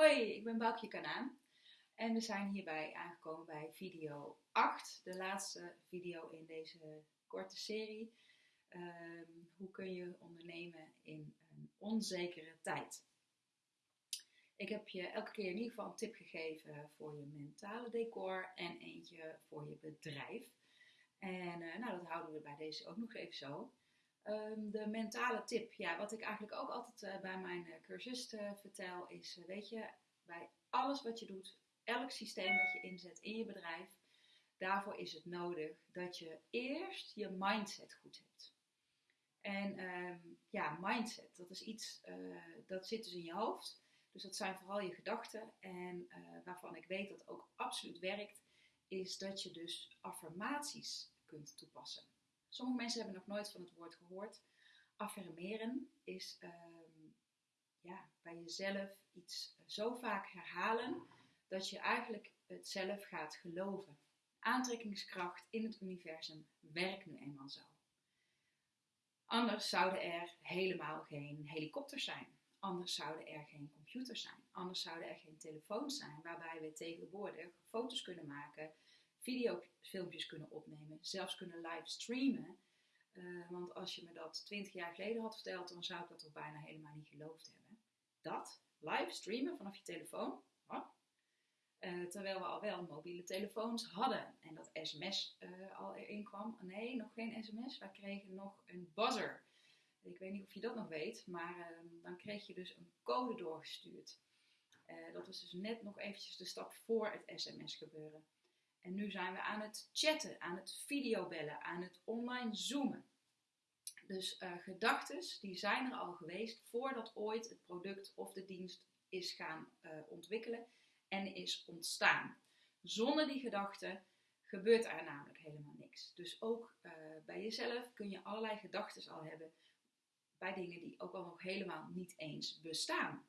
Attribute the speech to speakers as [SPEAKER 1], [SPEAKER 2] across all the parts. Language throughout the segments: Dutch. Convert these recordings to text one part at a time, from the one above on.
[SPEAKER 1] Hoi, ik ben Boukje Kanaan en we zijn hierbij aangekomen bij video 8, de laatste video in deze korte serie. Ehm, hoe kun je ondernemen in een onzekere tijd? Ik heb je elke keer in ieder geval een tip gegeven voor je mentale decor en eentje voor je bedrijf. En uh, nou, dat houden we bij deze ook nog even zo. Um, de mentale tip, ja, wat ik eigenlijk ook altijd uh, bij mijn uh, cursisten vertel, is: weet je, bij alles wat je doet, elk systeem dat je inzet in je bedrijf, daarvoor is het nodig dat je eerst je mindset goed hebt. En um, ja, mindset, dat is iets dat zit dus in je hoofd. Dus dat zijn vooral je gedachten. En waarvan ik weet dat ook absoluut werkt, is dat je dus affirmaties kunt toepassen. Sommige mensen hebben nog nooit van het woord gehoord. Affirmeren is ehm, ja, bij jezelf iets zo vaak herhalen dat je eigenlijk het zelf gaat geloven. Aantrekkingskracht in het universum werkt nu eenmaal zo. Anders zouden er helemaal geen helikopters zijn. Anders zouden er geen computers zijn. Anders zouden er geen telefoons zijn waarbij we tegenwoordig foto's kunnen maken, videofilmpjes kunnen opnemen, zelfs kunnen livestreamen. Uh, want als je me dat 20 jaar geleden had verteld, dan zou ik dat toch bijna helemaal niet geloofd hebben. Dat, livestreamen vanaf je telefoon, uh, terwijl we al wel mobiele telefoons hadden en dat sms uh, al erin kwam. Nee, nog geen sms, wij kregen nog een buzzer. Ik weet niet of je dat nog weet, maar ehm, dan kreeg je dus een code doorgestuurd. dat was dus net nog eventjes de stap voor het sms gebeuren. En nu zijn we aan het chatten, aan het videobellen, aan het online zoomen. Dus uh, gedachten die zijn er al geweest voordat ooit het product of de dienst is gaan uh, ontwikkelen en is ontstaan. Zonder die gedachten gebeurt er namelijk helemaal niks. Dus ook uh, bij jezelf kun je allerlei gedachten al hebben bij dingen die ook al nog helemaal niet eens bestaan.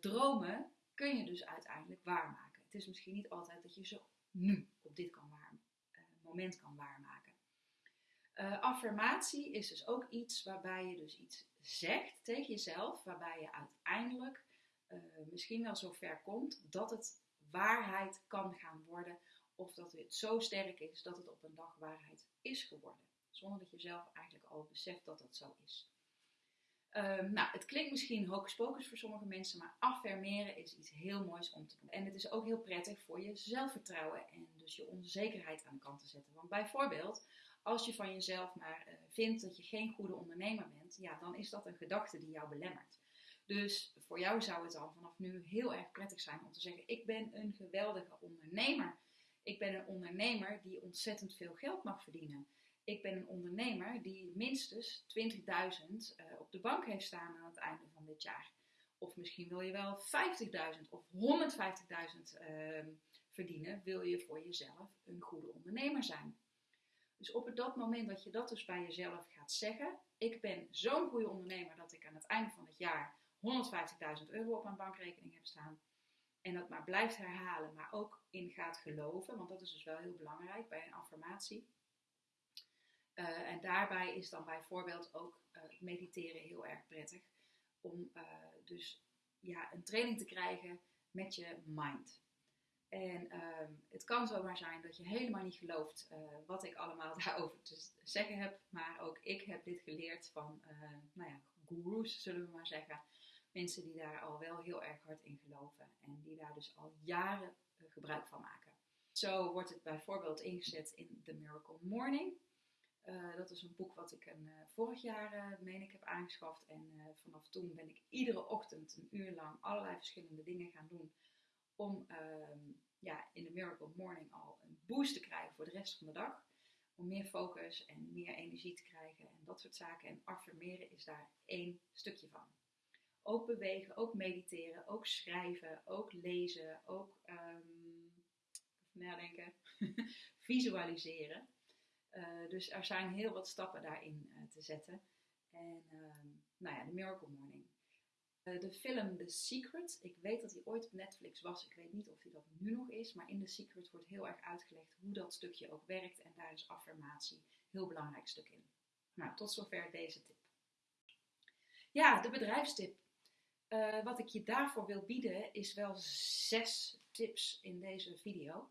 [SPEAKER 1] dromen kun je dus uiteindelijk waarmaken. Het is misschien niet altijd dat je ze nu op dit kan uh, moment kan waarmaken. Uh, affirmatie is dus ook iets waarbij je dus iets zegt tegen jezelf, waarbij je uiteindelijk uh, misschien wel zo ver komt dat het waarheid kan gaan worden, of dat het zo sterk is dat het op een dag waarheid is geworden, zonder dat je zelf eigenlijk al beseft dat dat zo is. Um, nou, het klinkt misschien hocus voor sommige mensen, maar affirmeren is iets heel moois om te doen. En het is ook heel prettig voor je zelfvertrouwen en dus je onzekerheid aan de kant te zetten. Want bijvoorbeeld, als je van jezelf maar uh, vindt dat je geen goede ondernemer bent, ja, dan is dat een gedachte die jou belemmert. Dus voor jou zou het al vanaf nu heel erg prettig zijn om te zeggen: Ik ben een geweldige ondernemer. Ik ben een ondernemer die ontzettend veel geld mag verdienen ik ben een ondernemer die minstens 20.000 uh, op de bank heeft staan aan het einde van dit jaar. Of misschien wil je wel 50.000 of 150.000 uh, verdienen, wil je voor jezelf een goede ondernemer zijn. Dus op dat moment dat je dat dus bij jezelf gaat zeggen, ik ben zo'n goede ondernemer dat ik aan het einde van het jaar 150.000 euro op mijn bankrekening heb staan. En dat maar blijft herhalen, maar ook in gaat geloven, want dat is dus wel heel belangrijk bij een affirmatie uh, en daarbij is dan bijvoorbeeld ook uh, mediteren heel erg prettig. Om uh, dus ja, een training te krijgen met je mind. En ehm, het kan zomaar zijn dat je helemaal niet gelooft wat ik allemaal daarover te zeggen heb. Maar ook ik heb dit geleerd van nou ja, gurus, zullen we maar zeggen. Mensen die daar al wel heel erg hard in geloven. En die daar dus al jaren gebruik van maken. Zo wordt het bijvoorbeeld ingezet in The Miracle Morning. Uh, dat is een boek wat ik een, uh, vorig jaar, uh, meen ik, heb aangeschaft. En vanaf toen ben ik iedere ochtend een uur lang allerlei verschillende dingen gaan doen. Om ehm, ja, in de Miracle Morning al een boost te krijgen voor de rest van de dag. Om meer focus en meer energie te krijgen en dat soort zaken. En affirmeren is daar één stukje van. Ook bewegen, ook mediteren, ook schrijven, ook lezen, ook um, nadenken, visualiseren. Uh, dus er zijn heel wat stappen daarin uh, te zetten. En uh, nou ja, de Miracle Morning. Uh, de film The Secret, ik weet dat die ooit op Netflix was. Ik weet niet of die dat nu nog is. Maar in The Secret wordt heel erg uitgelegd hoe dat stukje ook werkt. En daar is affirmatie een heel belangrijk stuk in. Nou, tot zover deze tip. Ja, de bedrijfstip. Eh, wat ik je daarvoor wil bieden is wel zes tips in deze video.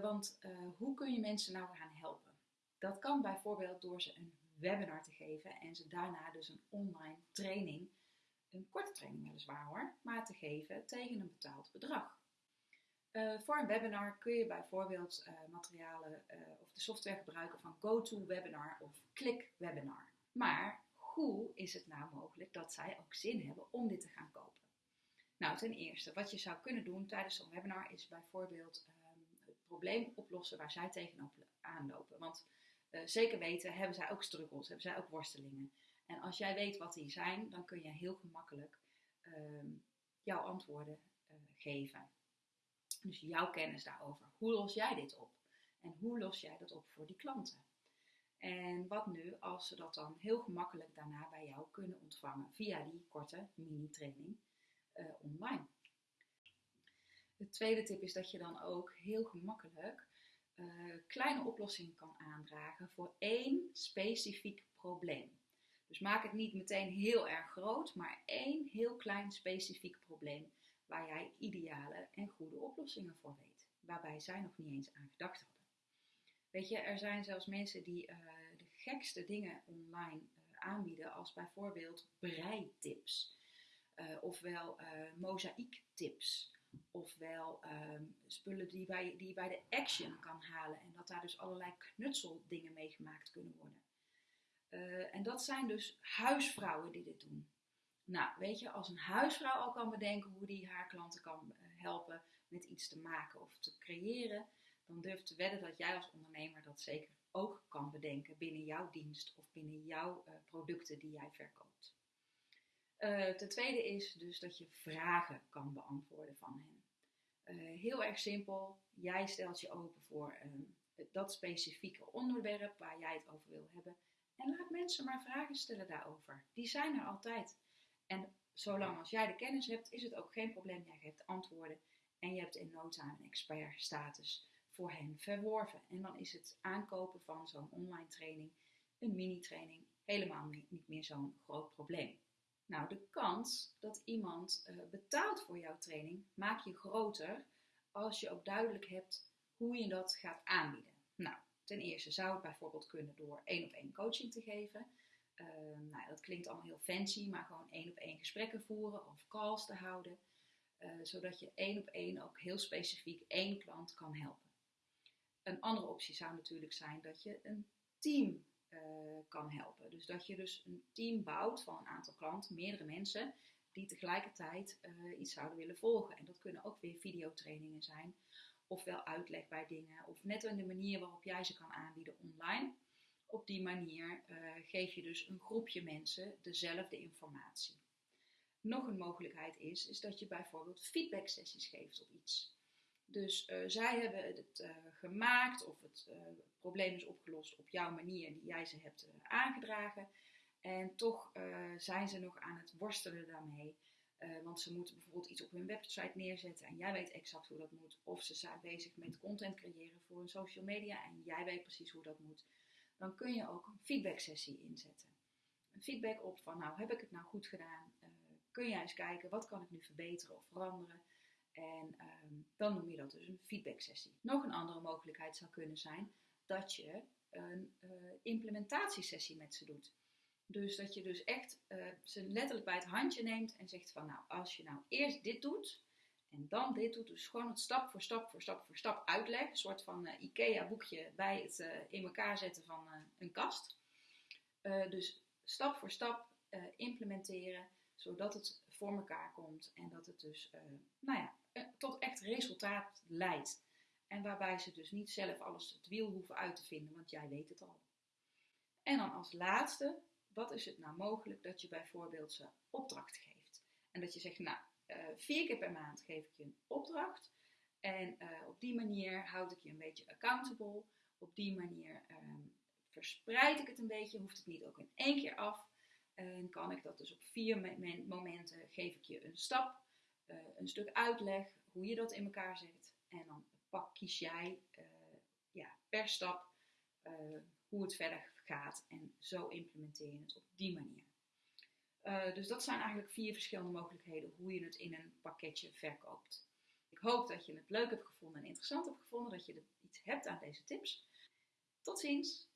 [SPEAKER 1] Want hoe kun je mensen nou gaan helpen? Dat kan bijvoorbeeld door ze een webinar te geven en ze daarna dus een online training, een korte training weliswaar hoor, maar te geven tegen een betaald bedrag. Uh, voor een webinar kun je bijvoorbeeld materialen of de software gebruiken van GoToWebinar of ClickWebinar. Maar hoe is het nou mogelijk dat zij ook zin hebben om dit te gaan kopen? Nou, ten eerste, wat je zou kunnen doen tijdens zo'n webinar is bijvoorbeeld het probleem oplossen waar zij tegenop aanlopen. Want zeker weten hebben zij ook struggles, hebben zij ook worstelingen. En als jij weet wat die zijn, dan kun je heel gemakkelijk uh, jouw antwoorden uh, geven. Dus jouw kennis daarover. Hoe los jij dit op? En hoe los jij dat op voor die klanten? En wat nu als ze dat dan heel gemakkelijk daarna bij jou kunnen ontvangen via die korte mini-training uh, online? De tweede tip is dat je dan ook heel gemakkelijk uh, kleine oplossingen kan aandragen voor één specifiek probleem. Dus maak het niet meteen heel erg groot, maar één heel klein specifiek probleem waar jij ideale en goede oplossingen voor weet, waarbij zij nog niet eens aan gedacht hadden. Weet je, er zijn zelfs mensen die uh, de gekste dingen online uh, aanbieden, als bijvoorbeeld breitips, ofwel mozaïektips Ofwel um, spullen die, bij, die je bij de Action kan halen. En dat daar dus allerlei knutseldingen mee gemaakt kunnen worden. Uh, en dat zijn dus huisvrouwen die dit doen. Nou, weet je, als een huisvrouw al kan bedenken hoe die haar klanten kan uh, helpen met iets te maken of te creëren, dan durf te wedden dat jij als ondernemer dat zeker ook kan bedenken binnen jouw dienst of binnen jouw uh, producten die jij verkoopt. Uh, ten tweede is dus dat je vragen kan beantwoorden van hen. Uh, heel erg simpel. Jij stelt je open voor um, dat specifieke onderwerp waar jij het over wil hebben. En laat mensen maar vragen stellen daarover. Die zijn er altijd. En zolang als jij de kennis hebt, is het ook geen probleem. Jij geeft antwoorden en je hebt in no time een expertstatus voor hen verworven. En dan is het aankopen van zo'n online training, een mini-training, helemaal niet meer zo'n groot probleem. Nou, de kans dat iemand uh, betaalt voor jouw training maak je groter als je ook duidelijk hebt hoe je dat gaat aanbieden. Nou, ten eerste zou het bijvoorbeeld kunnen door één op één coaching te geven. Uh, nou, dat klinkt allemaal heel fancy, maar gewoon één op één gesprekken voeren of calls te houden, uh, zodat je één op één ook heel specifiek één klant kan helpen. Een andere optie zou natuurlijk zijn dat je een team uh, kan helpen. Dus dat je dus een team bouwt van een aantal klanten, meerdere mensen, die tegelijkertijd uh, iets zouden willen volgen. En dat kunnen ook weer videotrainingen zijn, ofwel uitleg bij dingen, of net in de manier waarop jij ze kan aanbieden online. Op die manier uh, geef je dus een groepje mensen dezelfde informatie. Nog een mogelijkheid is, is dat je bijvoorbeeld feedback sessies geeft op iets. Dus uh, zij hebben het uh, gemaakt of het uh, probleem is opgelost op jouw manier die jij ze hebt aangedragen. En toch zijn ze nog aan het worstelen daarmee. want ze moeten bijvoorbeeld iets op hun website neerzetten en jij weet exact hoe dat moet. Of ze zijn bezig met content creëren voor hun social media en jij weet precies hoe dat moet. Dan kun je ook een feedback sessie inzetten. Een feedback op van nou heb ik het nou goed gedaan? kun jij eens kijken wat kan ik nu verbeteren of veranderen? En um, dan noem je dat dus een feedback sessie. Nog een andere mogelijkheid zou kunnen zijn dat je een uh, implementatiesessie met ze doet. Dus dat je dus echt uh, ze letterlijk bij het handje neemt en zegt van nou, als je nou eerst dit doet en dan dit doet, dus gewoon het stap voor stap voor stap voor stap uitleg, een soort van uh, IKEA boekje bij het in elkaar zetten van een kast. dus stap voor stap implementeren, zodat het voor elkaar komt en dat het dus, nou ja, eh, tot echt resultaat leidt. En waarbij ze dus niet zelf alles het wiel hoeven uit te vinden, want jij weet het al. En dan als laatste, wat is het nou mogelijk dat je bijvoorbeeld ze opdracht geeft? En dat je zegt, nou, uh, vier keer per maand geef ik je een opdracht. En op die manier houd ik je een beetje accountable. Op die manier um, verspreid ik het een beetje, hoeft het niet ook in één keer af. En kan ik dat dus op vier momenten geef ik je een stap uh, een stuk uitleg hoe je dat in elkaar zet. En dan pak, kies jij uh, ja, per stap uh, hoe het verder gaat. En zo implementeer je het op die manier. Eh, dus dat zijn eigenlijk vier verschillende mogelijkheden hoe je het in een pakketje verkoopt. Ik hoop dat je het leuk hebt gevonden en interessant hebt gevonden, dat je er iets hebt aan deze tips. Tot ziens!